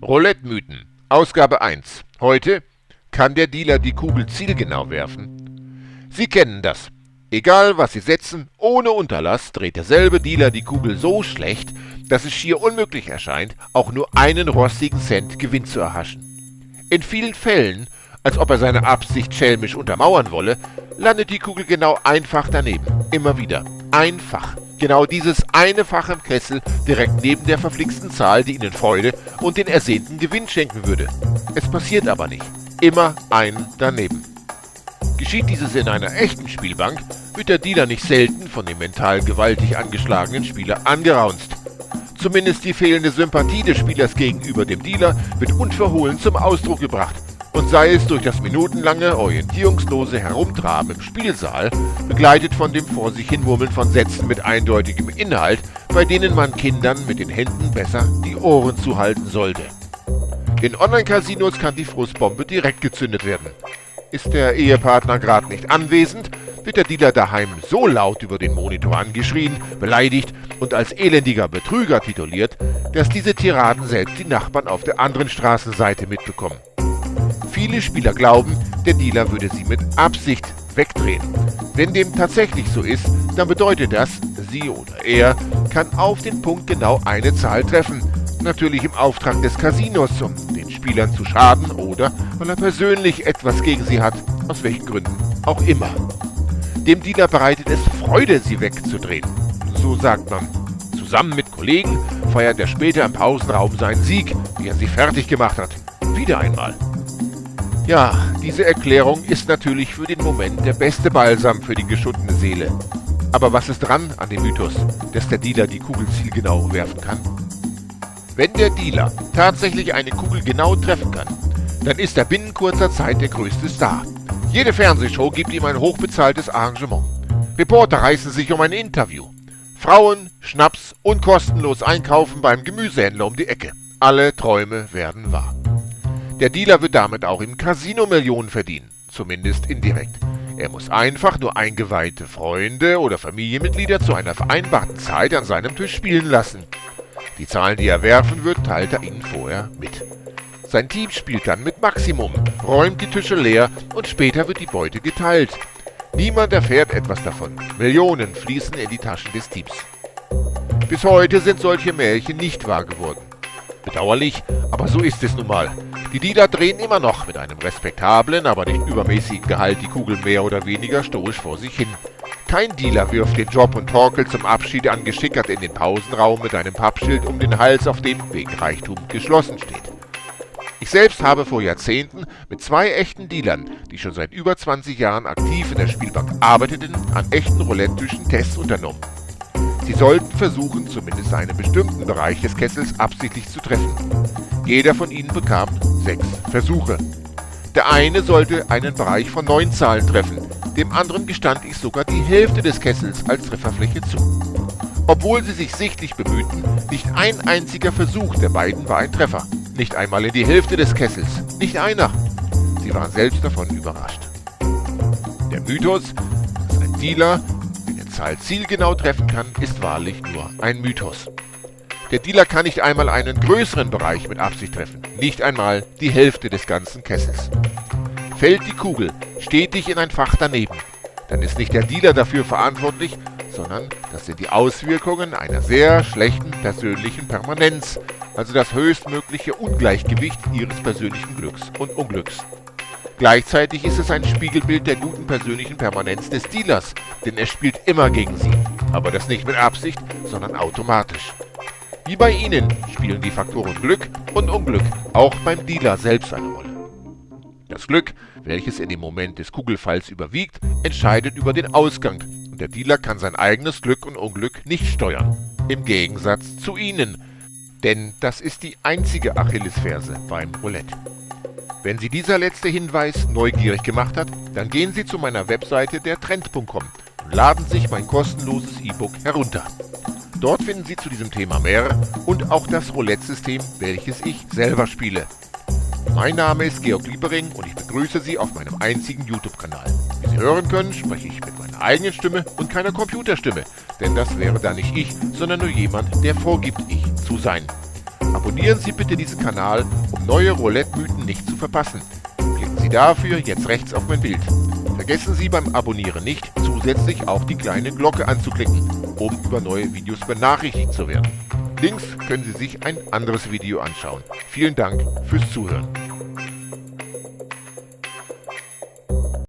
Roulette-Mythen, Ausgabe 1. Heute kann der Dealer die Kugel zielgenau werfen. Sie kennen das. Egal was Sie setzen, ohne Unterlass dreht derselbe Dealer die Kugel so schlecht, dass es schier unmöglich erscheint, auch nur einen rostigen Cent Gewinn zu erhaschen. In vielen Fällen, als ob er seine Absicht schelmisch untermauern wolle, landet die Kugel genau einfach daneben. Immer wieder. Einfach. Genau dieses eine Fach im Kessel direkt neben der verflixten Zahl, die Ihnen Freude und den ersehnten Gewinn schenken würde. Es passiert aber nicht. Immer ein daneben. Geschieht dieses in einer echten Spielbank, wird der Dealer nicht selten von dem mental gewaltig angeschlagenen Spieler angeraunzt. Zumindest die fehlende Sympathie des Spielers gegenüber dem Dealer wird unverhohlen zum Ausdruck gebracht und sei es durch das minutenlange, orientierungslose Herumtraben im Spielsaal, begleitet von dem vor sich hinmurmeln von Sätzen mit eindeutigem Inhalt, bei denen man Kindern mit den Händen besser die Ohren zuhalten sollte. In Online-Casinos kann die Frustbombe direkt gezündet werden. Ist der Ehepartner gerade nicht anwesend, wird der Dealer daheim so laut über den Monitor angeschrien, beleidigt und als elendiger Betrüger tituliert, dass diese Tiraden selbst die Nachbarn auf der anderen Straßenseite mitbekommen. Viele Spieler glauben, der Dealer würde sie mit Absicht wegdrehen. Wenn dem tatsächlich so ist, dann bedeutet das, sie oder er kann auf den Punkt genau eine Zahl treffen. Natürlich im Auftrag des Casinos, um den Spielern zu schaden oder weil er persönlich etwas gegen sie hat, aus welchen Gründen auch immer. Dem Dealer bereitet es Freude, sie wegzudrehen. So sagt man. Zusammen mit Kollegen feiert er später im Pausenraum seinen Sieg, wie er sie fertig gemacht hat. Wieder einmal. Ja, diese Erklärung ist natürlich für den Moment der beste Balsam für die geschundene Seele. Aber was ist dran an dem Mythos, dass der Dealer die Kugel zielgenau werfen kann? Wenn der Dealer tatsächlich eine Kugel genau treffen kann, dann ist er binnen kurzer Zeit der größte Star. Jede Fernsehshow gibt ihm ein hochbezahltes Arrangement. Reporter reißen sich um ein Interview. Frauen, Schnaps und kostenlos einkaufen beim Gemüsehändler um die Ecke. Alle Träume werden wahr. Der Dealer wird damit auch im Casino Millionen verdienen, zumindest indirekt. Er muss einfach nur eingeweihte Freunde oder Familienmitglieder zu einer vereinbarten Zeit an seinem Tisch spielen lassen. Die Zahlen, die er werfen wird, teilt er ihnen vorher mit. Sein Team spielt dann mit Maximum, räumt die Tische leer und später wird die Beute geteilt. Niemand erfährt etwas davon. Millionen fließen in die Taschen des Teams. Bis heute sind solche Märchen nicht wahr geworden. Bedauerlich, aber so ist es nun mal. Die Dealer drehen immer noch mit einem respektablen, aber nicht übermäßigen Gehalt die Kugel mehr oder weniger stoisch vor sich hin. Kein Dealer wirft den Job und Torkel zum Abschied angeschickert in den Pausenraum mit einem Pappschild um den Hals, auf dem wegen Reichtum geschlossen steht. Ich selbst habe vor Jahrzehnten mit zwei echten Dealern, die schon seit über 20 Jahren aktiv in der Spielbank arbeiteten, an echten Roulette-Tischen Tests unternommen. Sie sollten versuchen, zumindest einen bestimmten Bereich des Kessels absichtlich zu treffen. Jeder von ihnen bekam sechs Versuche. Der eine sollte einen Bereich von neun Zahlen treffen, dem anderen gestand ich sogar die Hälfte des Kessels als Trefferfläche zu. Obwohl sie sich sichtlich bemühten, nicht ein einziger Versuch der beiden war ein Treffer. Nicht einmal in die Hälfte des Kessels. Nicht einer. Sie waren selbst davon überrascht. Der Mythos, dass ein Dealer Zahl zielgenau treffen kann, ist wahrlich nur ein Mythos. Der Dealer kann nicht einmal einen größeren Bereich mit Absicht treffen, nicht einmal die Hälfte des ganzen Kessels. Fällt die Kugel stetig in ein Fach daneben, dann ist nicht der Dealer dafür verantwortlich, sondern das sind die Auswirkungen einer sehr schlechten persönlichen Permanenz, also das höchstmögliche Ungleichgewicht ihres persönlichen Glücks und Unglücks. Gleichzeitig ist es ein Spiegelbild der guten persönlichen Permanenz des Dealers, denn er spielt immer gegen sie. Aber das nicht mit Absicht, sondern automatisch. Wie bei Ihnen spielen die Faktoren Glück und Unglück auch beim Dealer selbst eine Rolle. Das Glück, welches in dem Moment des Kugelfalls überwiegt, entscheidet über den Ausgang und der Dealer kann sein eigenes Glück und Unglück nicht steuern. Im Gegensatz zu Ihnen. Denn das ist die einzige Achillesferse beim Roulette. Wenn Sie dieser letzte Hinweis neugierig gemacht hat, dann gehen Sie zu meiner Webseite der Trend.com und laden sich mein kostenloses E-Book herunter. Dort finden Sie zu diesem Thema mehr und auch das Roulette-System, welches ich selber spiele. Mein Name ist Georg Liebering und ich begrüße Sie auf meinem einzigen YouTube-Kanal. Wie Sie hören können, spreche ich mit meiner eigenen Stimme und keiner Computerstimme, denn das wäre dann nicht ich, sondern nur jemand, der vorgibt, ich zu sein. Abonnieren Sie bitte diesen Kanal, um neue Roulette-Mythen nicht zu verpassen. Klicken Sie dafür jetzt rechts auf mein Bild. Vergessen Sie beim Abonnieren nicht, zusätzlich auch die kleine Glocke anzuklicken, um über neue Videos benachrichtigt zu werden. Links können Sie sich ein anderes Video anschauen. Vielen Dank fürs Zuhören.